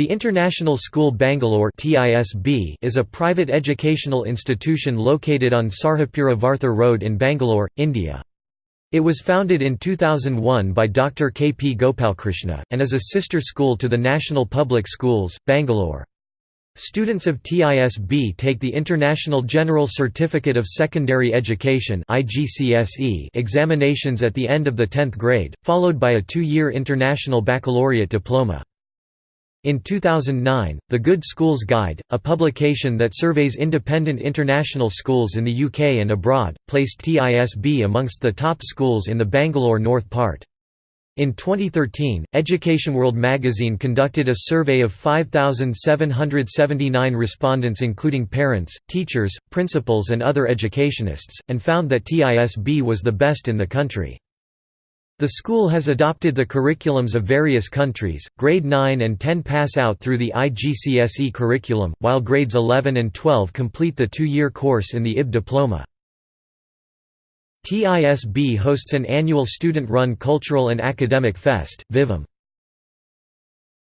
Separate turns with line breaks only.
The International School Bangalore is a private educational institution located on Sarjapura Varthur Road in Bangalore, India. It was founded in 2001 by Dr. K. P. Gopalkrishna, and is a sister school to the National Public Schools, Bangalore. Students of TISB take the International General Certificate of Secondary Education examinations at the end of the 10th grade, followed by a two-year International Baccalaureate diploma. In 2009, The Good Schools Guide, a publication that surveys independent international schools in the UK and abroad, placed TISB amongst the top schools in the Bangalore North part. In 2013, Education World magazine conducted a survey of 5,779 respondents including parents, teachers, principals and other educationists, and found that TISB was the best in the country. The school has adopted the curriculums of various countries. Grade 9 and 10 pass out through the IGCSE curriculum, while grades 11 and 12 complete the two year course in the IB diploma. TISB hosts an annual student run cultural and academic fest, Vivam.